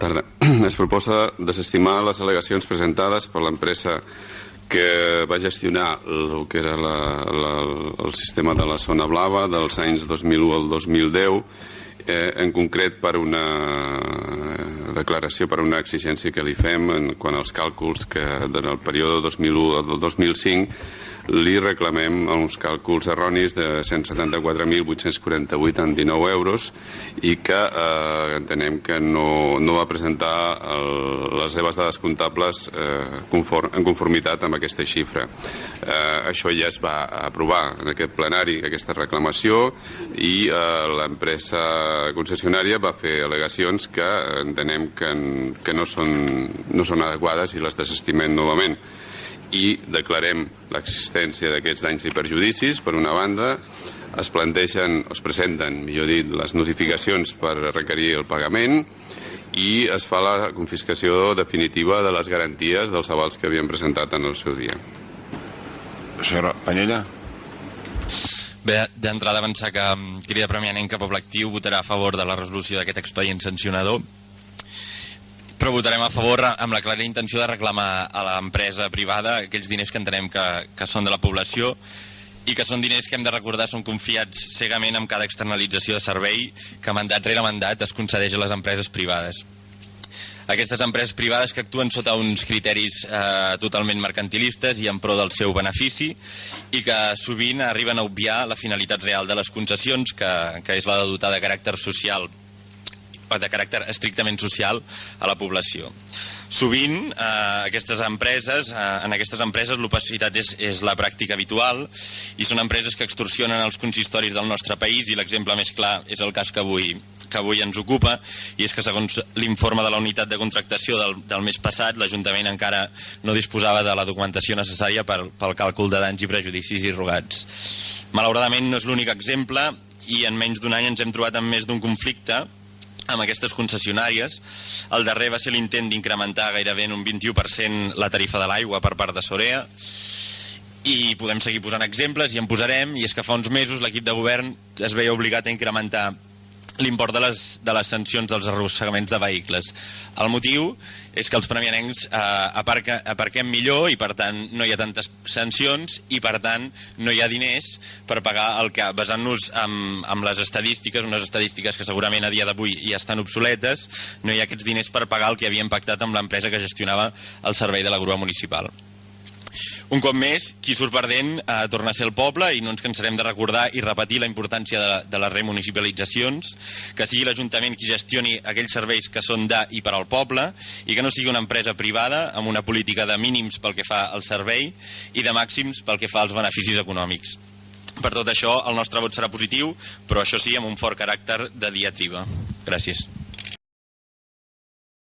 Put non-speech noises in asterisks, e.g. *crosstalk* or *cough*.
Tarda. *clears throat* Es proposa desestimar les al·legacions presentades per l'empresa que va gestionar el que era la, la, el sistema de la zona blava dels anys 2001 al 2010 eh, en concret per una declaració, per una exigència que li fem en quant als càlculs que en el període 2001 al 2005 li reclamem uns càlculs erronis de 174.848 en 19 euros i que eh, entenem que no, no va presentar el, les seves dades comptables eh, conform, en conformitat amb aquesta xifra. Eh, això ja es va aprovar en aquest plenari, aquesta reclamació, i eh, l'empresa concessionària va fer al·legacions que entenem que, que no, són, no són adequades i les desestimem novament i declarem l'existència d'aquests danys i perjudicis, per una banda, es plantegen, es presenten, millor dit, les notificacions per requerir el pagament i es fa la confiscació definitiva de les garanties dels avals que havien presentat en el seu dia. Senyora Panyella. Bé, d'entrada avançar que mm, Crida Premianenca Poble Actiu votarà a favor de la resolució d'aquest expedient sancionador però votarem a favor amb la clara intenció de reclamar a l'empresa privada aquells diners que entenem que, que són de la població i que són diners que hem de recordar són confiats cegament amb cada externalització de servei que mandat rere mandat es concedeix a les empreses privades. Aquestes empreses privades que actuen sota uns criteris eh, totalment mercantilistes i en pro del seu benefici i que sovint arriben a obviar la finalitat real de les concessions, que, que és la de dotar de caràcter social de caràcter estrictament social a la població. Sovint, eh, aquestes empreses, eh, en aquestes empreses l'opacitat és, és la pràctica habitual i són empreses que extorsionen els consistoris del nostre país i l'exemple més clar és el cas que avui, que avui ens ocupa i és que segons l'informe de la unitat de contractació del, del mes passat l'Ajuntament encara no disposava de la documentació necessària per, pel càlcul de danys i prejudicis i rogats. Malauradament no és l'únic exemple i en menys d'un any ens hem trobat amb més d'un conflicte amb aquestes concessionàries. El darrer va ser l'intent d'incrementar gairebé en un 21% la tarifa de l'aigua per part de Sorea i podem seguir posant exemples i en posarem i és que fa uns mesos l'equip de govern es veia obligat a incrementar l'import de, les, de les sancions dels arrossegaments de vehicles. El motiu és que els premianencs eh, aparca, aparquem millor i per tant no hi ha tantes sancions i per tant no hi ha diners per pagar el que, basant-nos amb, amb les estadístiques, unes estadístiques que segurament a dia d'avui ja estan obsoletes, no hi ha aquests diners per pagar el que havia impactat amb l'empresa que gestionava el servei de la grua municipal. Un cop més, qui surt perdent eh, torna a ser el poble i no ens cansarem de recordar i repetir la importància de, de les remunicipalitzacions, que sigui l'Ajuntament qui gestioni aquells serveis que són de i per al poble i que no sigui una empresa privada amb una política de mínims pel que fa al servei i de màxims pel que fa als beneficis econòmics. Per tot això, el nostre vot serà positiu, però això sí, amb un fort caràcter de diatriba. Gràcies.